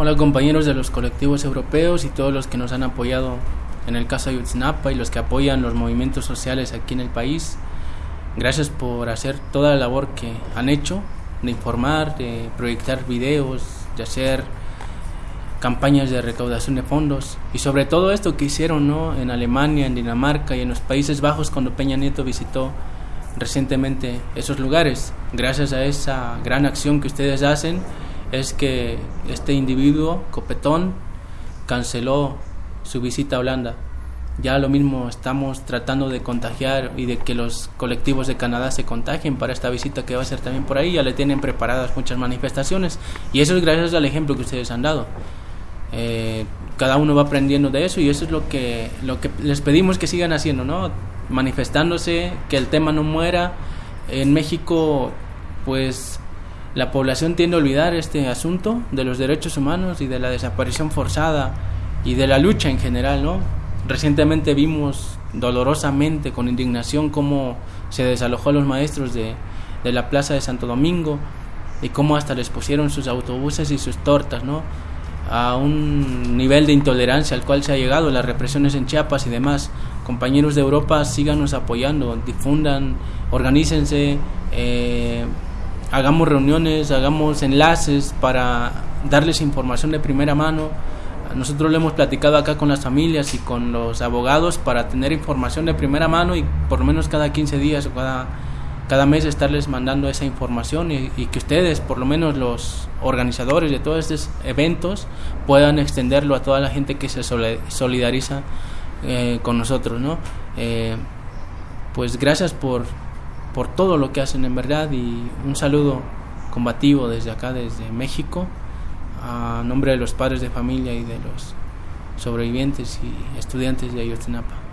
Hola compañeros de los colectivos europeos y todos los que nos han apoyado en el caso Ayotzinapa y los que apoyan los movimientos sociales aquí en el país. Gracias por hacer toda la labor que han hecho, de informar, de proyectar videos, de hacer campañas de recaudación de fondos y sobre todo esto que hicieron ¿no? en Alemania, en Dinamarca y en los Países Bajos cuando Peña Nieto visitó recientemente esos lugares. Gracias a esa gran acción que ustedes hacen es que este individuo, Copetón, canceló su visita a Holanda. Ya lo mismo estamos tratando de contagiar y de que los colectivos de Canadá se contagien para esta visita que va a ser también por ahí. Ya le tienen preparadas muchas manifestaciones y eso es gracias al ejemplo que ustedes han dado. Eh, cada uno va aprendiendo de eso y eso es lo que, lo que les pedimos que sigan haciendo, ¿no? Manifestándose, que el tema no muera. En México, pues la población tiende a olvidar este asunto de los derechos humanos y de la desaparición forzada y de la lucha en general, ¿no? Recientemente vimos dolorosamente, con indignación, cómo se desalojó a los maestros de, de la plaza de Santo Domingo y cómo hasta les pusieron sus autobuses y sus tortas, ¿no? a un nivel de intolerancia al cual se ha llegado, las represiones en Chiapas y demás. Compañeros de Europa, síganos apoyando, difundan, organícense, eh, hagamos reuniones, hagamos enlaces para darles información de primera mano. Nosotros lo hemos platicado acá con las familias y con los abogados para tener información de primera mano y por lo menos cada 15 días o cada cada mes estarles mandando esa información y, que ustedes, por lo menos los organizadores de todos estos eventos, puedan extenderlo a toda la gente que se solidariza eh, con nosotros, ¿no? Eh, pues gracias por, por todo lo que hacen en verdad y un saludo combativo desde acá, desde México, a nombre de los padres de familia y de los sobrevivientes y estudiantes de Ayotzinapa.